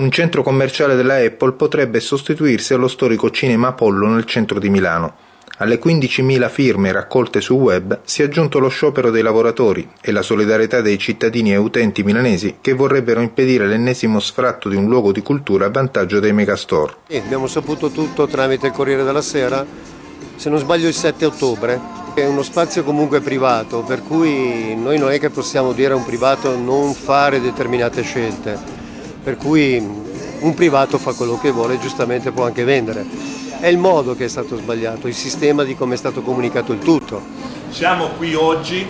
Un centro commerciale della Apple potrebbe sostituirsi allo storico Cinema Apollo nel centro di Milano. Alle 15.000 firme raccolte sul web si è aggiunto lo sciopero dei lavoratori e la solidarietà dei cittadini e utenti milanesi che vorrebbero impedire l'ennesimo sfratto di un luogo di cultura a vantaggio dei megastore. Abbiamo saputo tutto tramite il Corriere della Sera, se non sbaglio il 7 ottobre. È uno spazio comunque privato, per cui noi non è che possiamo dire a un privato non fare determinate scelte, per cui un privato fa quello che vuole e giustamente può anche vendere è il modo che è stato sbagliato, il sistema di come è stato comunicato il tutto. Siamo qui oggi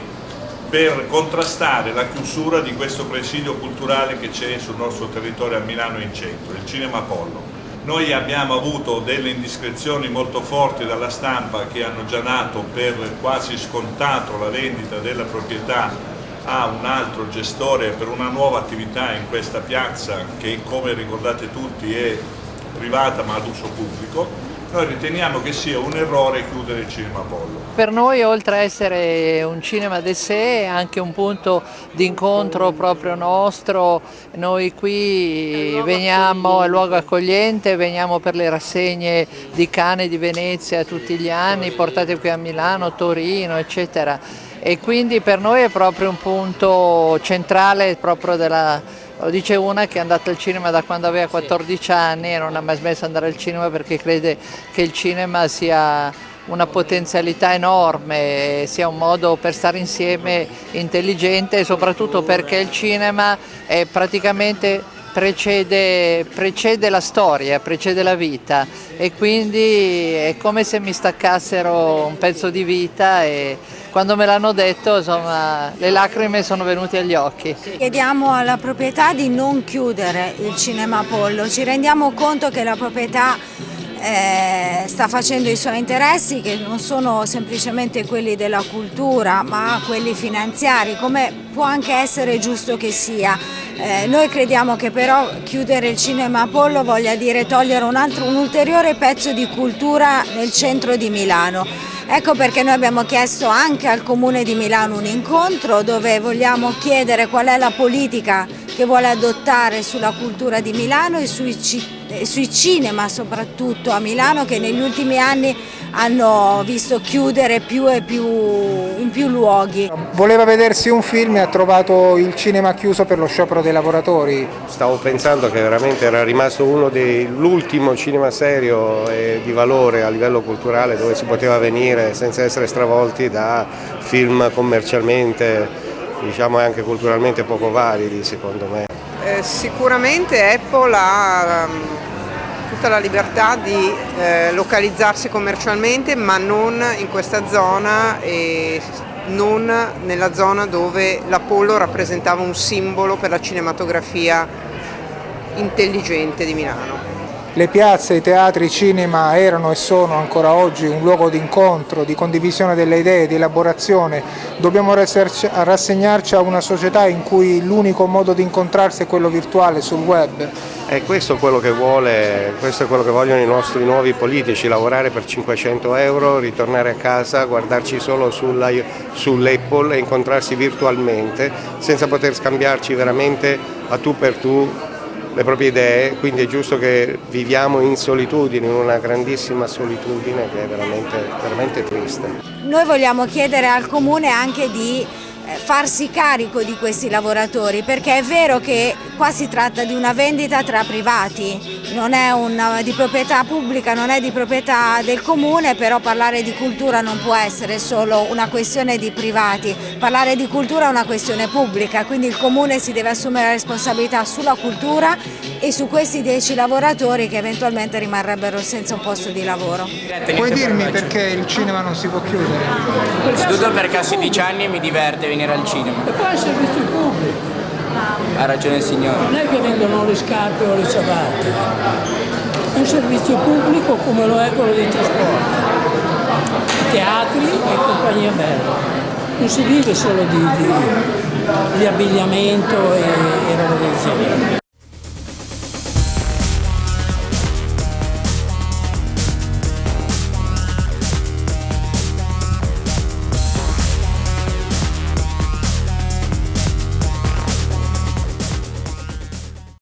per contrastare la chiusura di questo presidio culturale che c'è sul nostro territorio a Milano in centro, il Cinema Apollo. Noi abbiamo avuto delle indiscrezioni molto forti dalla stampa che hanno già nato per quasi scontato la vendita della proprietà a un altro gestore per una nuova attività in questa piazza che come ricordate tutti è privata ma ad uso pubblico noi riteniamo che sia un errore chiudere il Cinema Apollo. Per noi oltre a essere un cinema de sé è anche un punto di incontro proprio nostro, noi qui veniamo, è luogo accogliente, veniamo per le rassegne di Cane di Venezia tutti gli anni, portate qui a Milano, Torino eccetera. E quindi per noi è proprio un punto centrale proprio della lo dice una che è andata al cinema da quando aveva 14 anni e non ha mai smesso di andare al cinema perché crede che il cinema sia una potenzialità enorme, sia un modo per stare insieme intelligente e soprattutto perché il cinema è praticamente precede, precede la storia, precede la vita. E quindi è come se mi staccassero un pezzo di vita e quando me l'hanno detto insomma, le lacrime sono venute agli occhi. Chiediamo alla proprietà di non chiudere il Cinema Apollo, ci rendiamo conto che la proprietà eh, sta facendo i suoi interessi che non sono semplicemente quelli della cultura ma quelli finanziari come può anche essere giusto che sia. Eh, noi crediamo che però chiudere il Cinema Apollo voglia dire togliere un, altro, un ulteriore pezzo di cultura nel centro di Milano. Ecco perché noi abbiamo chiesto anche al Comune di Milano un incontro dove vogliamo chiedere qual è la politica che vuole adottare sulla cultura di Milano e sui, sui cinema soprattutto a Milano che negli ultimi anni hanno visto chiudere più e più in più luoghi. Voleva vedersi un film e ha trovato il cinema chiuso per lo sciopero dei lavoratori. Stavo pensando che veramente era rimasto uno dell'ultimo cinema serio e di valore a livello culturale dove si poteva venire senza essere stravolti da film commercialmente diciamo anche culturalmente poco validi secondo me. Eh, sicuramente Apple ha tutta la libertà di eh, localizzarsi commercialmente ma non in questa zona e non nella zona dove l'Apollo rappresentava un simbolo per la cinematografia intelligente di Milano. Le piazze, i teatri, i cinema erano e sono ancora oggi un luogo di incontro, di condivisione delle idee, di elaborazione. Dobbiamo rassegnarci a una società in cui l'unico modo di incontrarsi è quello virtuale sul web. E questo è quello che, vuole, questo è quello che vogliono i nostri nuovi politici, lavorare per 500 euro, ritornare a casa, guardarci solo sull'Apple e incontrarsi virtualmente senza poter scambiarci veramente a tu per tu le proprie idee, quindi è giusto che viviamo in solitudine, in una grandissima solitudine che è veramente, veramente triste. Noi vogliamo chiedere al Comune anche di eh, farsi carico di questi lavoratori perché è vero che qua si tratta di una vendita tra privati, non è una, di proprietà pubblica, non è di proprietà del comune, però parlare di cultura non può essere solo una questione di privati, parlare di cultura è una questione pubblica, quindi il comune si deve assumere la responsabilità sulla cultura e su questi 10 lavoratori che eventualmente rimarrebbero senza un posto di lavoro. Puoi dirmi perché il cinema non si può chiudere? Innanzitutto perché a 16 anni mi diverte venire al cinema. E poi è servizio pubblico. Ha ragione il signore. Non è che vendono le scarpe o le ciabatte, è un servizio pubblico come lo è quello dei trasporti, teatri e compagnia bella. Non si vive solo di, di, di abbigliamento e, e